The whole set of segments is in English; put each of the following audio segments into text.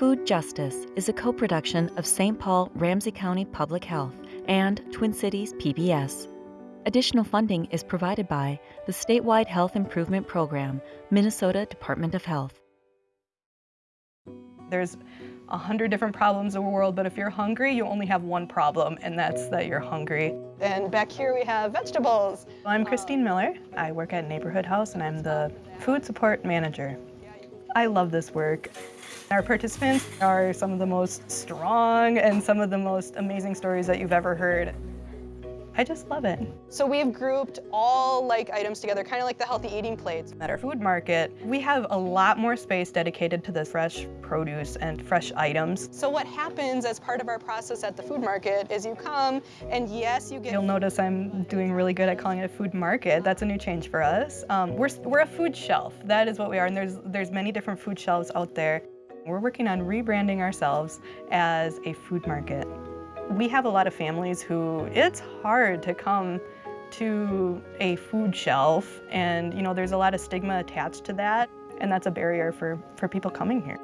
Food Justice is a co production of St. Paul Ramsey County Public Health and Twin Cities PBS. Additional funding is provided by the statewide Health Improvement Program, Minnesota Department of Health. There's a hundred different problems in the world, but if you're hungry, you only have one problem, and that's that you're hungry. And back here we have vegetables. I'm Christine Miller. I work at Neighborhood House, and I'm the food support manager. I love this work. Our participants are some of the most strong and some of the most amazing stories that you've ever heard. I just love it. So we've grouped all like items together, kind of like the healthy eating plates. At our food market, we have a lot more space dedicated to the fresh produce and fresh items. So what happens as part of our process at the food market is you come and yes, you get... You'll notice I'm doing really good at calling it a food market. That's a new change for us. Um, we're, we're a food shelf. That is what we are, and there's, there's many different food shelves out there. We're working on rebranding ourselves as a food market. We have a lot of families who it's hard to come to a food shelf and you know there's a lot of stigma attached to that and that's a barrier for, for people coming here.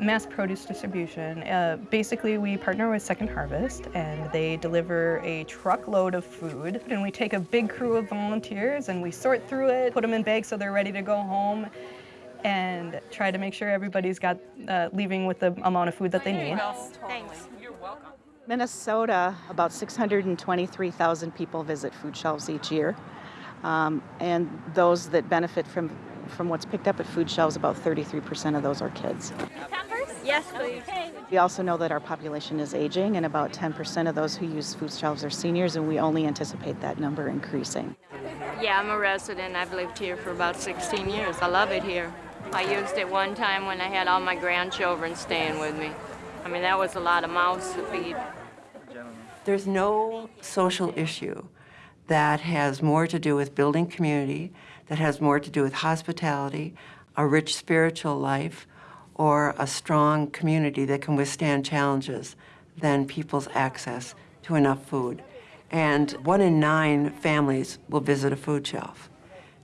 Mass produce distribution. Uh, basically, we partner with Second Harvest and they deliver a truckload of food. And we take a big crew of volunteers and we sort through it, put them in bags so they're ready to go home and try to make sure everybody's got uh, leaving with the amount of food that they need. Thanks. You're welcome. Minnesota, about 623,000 people visit food shelves each year. Um, and those that benefit from, from what's picked up at food shelves, about 33% of those are kids. Yes, please. We also know that our population is aging, and about 10% of those who use food shelves are seniors, and we only anticipate that number increasing. Yeah, I'm a resident. I've lived here for about 16 years. I love it here. I used it one time when I had all my grandchildren staying with me. I mean, that was a lot of mouths to feed. There's no social issue that has more to do with building community, that has more to do with hospitality, a rich spiritual life, or a strong community that can withstand challenges than people's access to enough food. And one in nine families will visit a food shelf.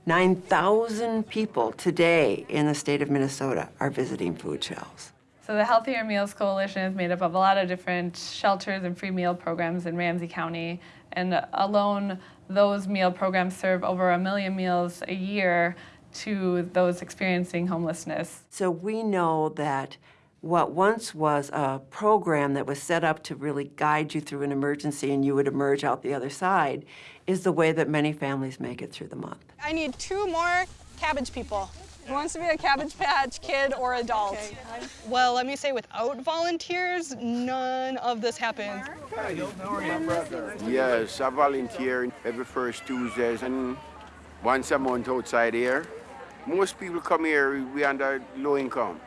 9,000 people today in the state of Minnesota are visiting food shelves. So the Healthier Meals Coalition is made up of a lot of different shelters and free meal programs in Ramsey County. And alone, those meal programs serve over a million meals a year to those experiencing homelessness. So we know that what once was a program that was set up to really guide you through an emergency and you would emerge out the other side is the way that many families make it through the month. I need two more cabbage people. Who wants to be a Cabbage Patch kid or adult? Okay. Well, let me say, without volunteers, none of this happens. Yes, I volunteer every first Tuesdays and once a month outside here. Most people come here, we under low income.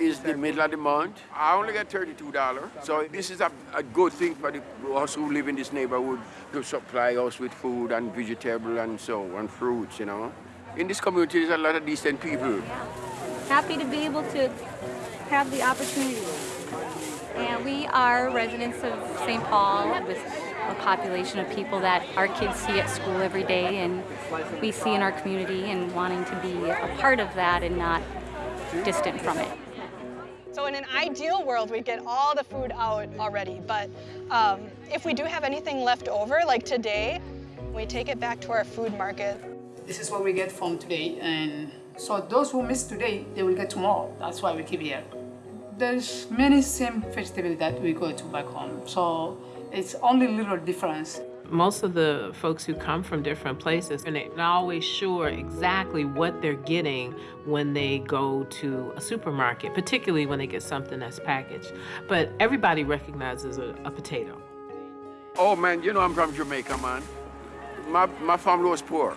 It's the middle of the month. I only get $32. So this is a, a good thing for the, us who live in this neighborhood to supply us with food and vegetable and so and fruits, you know. In this community, there's a lot of decent people. Happy to be able to have the opportunity. And we are residents of St. Paul with a population of people that our kids see at school every day and we see in our community and wanting to be a part of that and not distant from it. So in an ideal world, we'd get all the food out already, but um, if we do have anything left over, like today, we take it back to our food market. This is what we get from today, and so those who miss today, they will get tomorrow. That's why we keep here. There's many same vegetables that we go to back home, so it's only little difference. Most of the folks who come from different places, they're not always sure exactly what they're getting when they go to a supermarket, particularly when they get something that's packaged. But everybody recognizes a, a potato. Oh man, you know I'm from Jamaica, man. My, my family was poor.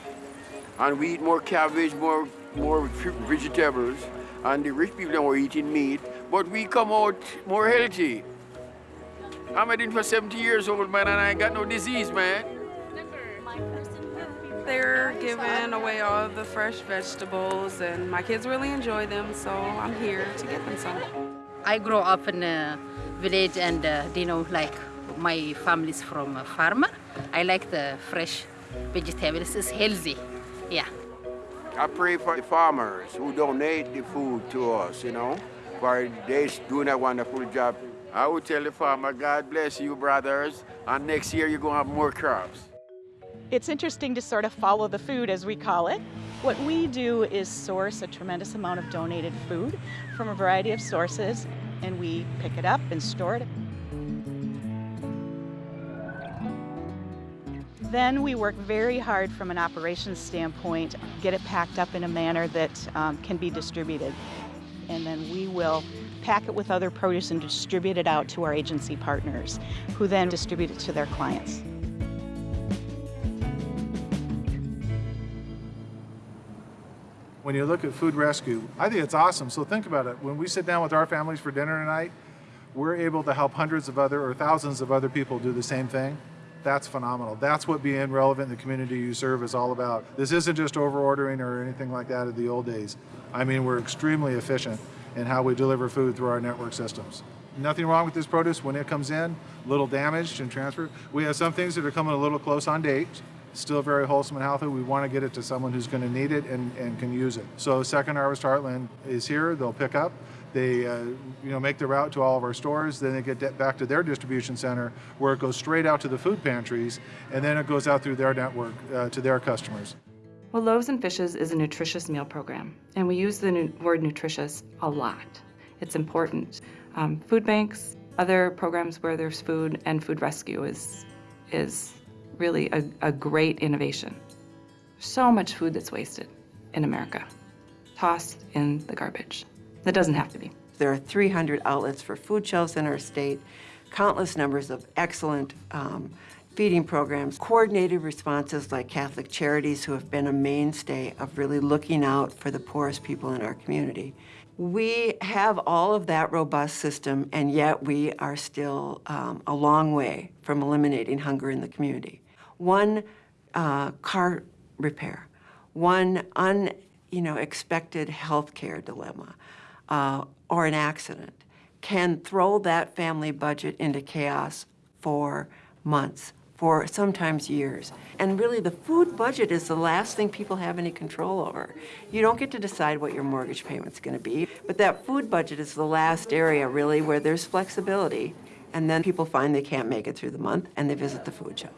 And we eat more cabbage, more, more vegetables. And the rich people were eating meat. But we come out more healthy. I'm in for 70 years old, man, and I ain't got no disease, man. They're giving away all the fresh vegetables, and my kids really enjoy them, so I'm here to get them some. I grew up in a village, and uh, you know, like my family's from a farmer. I like the fresh vegetables. It's healthy, yeah. I pray for the farmers who donate the food to us, you know, for they're doing a wonderful job. I would tell the farmer, God bless you, brothers, and next year you're going to have more crops. It's interesting to sort of follow the food, as we call it. What we do is source a tremendous amount of donated food from a variety of sources, and we pick it up and store it. Then we work very hard from an operations standpoint, get it packed up in a manner that um, can be distributed. And then we will pack it with other produce and distribute it out to our agency partners, who then distribute it to their clients. When you look at food rescue, I think it's awesome. So think about it. When we sit down with our families for dinner tonight, we're able to help hundreds of other or thousands of other people do the same thing. That's phenomenal. That's what being relevant in the community you serve is all about. This isn't just over ordering or anything like that of the old days. I mean, we're extremely efficient in how we deliver food through our network systems. Nothing wrong with this produce when it comes in, little damaged and transferred. We have some things that are coming a little close on date, still very wholesome and healthy. We want to get it to someone who's going to need it and, and can use it. So Second Harvest Heartland is here. They'll pick up. They uh, you know, make the route to all of our stores. Then they get back to their distribution center where it goes straight out to the food pantries and then it goes out through their network uh, to their customers. Well, Loaves and Fishes is a nutritious meal program, and we use the nu word nutritious a lot. It's important. Um, food banks, other programs where there's food, and food rescue is, is really a, a great innovation. So much food that's wasted in America, tossed in the garbage. That doesn't have to be. There are 300 outlets for food shelves in our state, countless numbers of excellent um, feeding programs, coordinated responses like Catholic Charities, who have been a mainstay of really looking out for the poorest people in our community. We have all of that robust system, and yet we are still um, a long way from eliminating hunger in the community. One uh, car repair, one un, you know, expected health care dilemma, uh, or an accident can throw that family budget into chaos for months, for sometimes years. And really the food budget is the last thing people have any control over. You don't get to decide what your mortgage payment's gonna be, but that food budget is the last area really where there's flexibility. And then people find they can't make it through the month and they visit the food shelf.